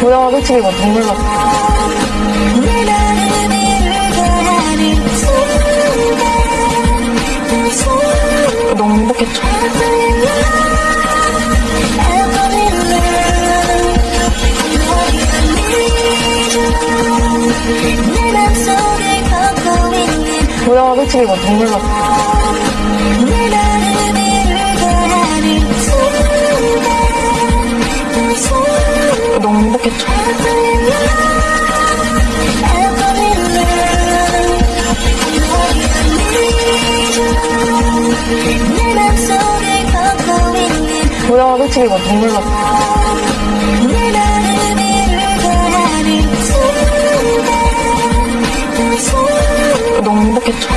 보다가 솔직히 막 눈물 막. 너무 행복했죠. 보다가 솔직히 막 눈물 막. 너무 행복했죠. 보다가 솔직히 막 눈물 났어. 너무 행복했죠.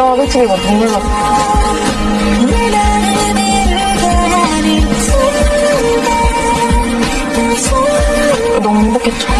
몰라 솔직히 막 몰라 너무 행복했죠.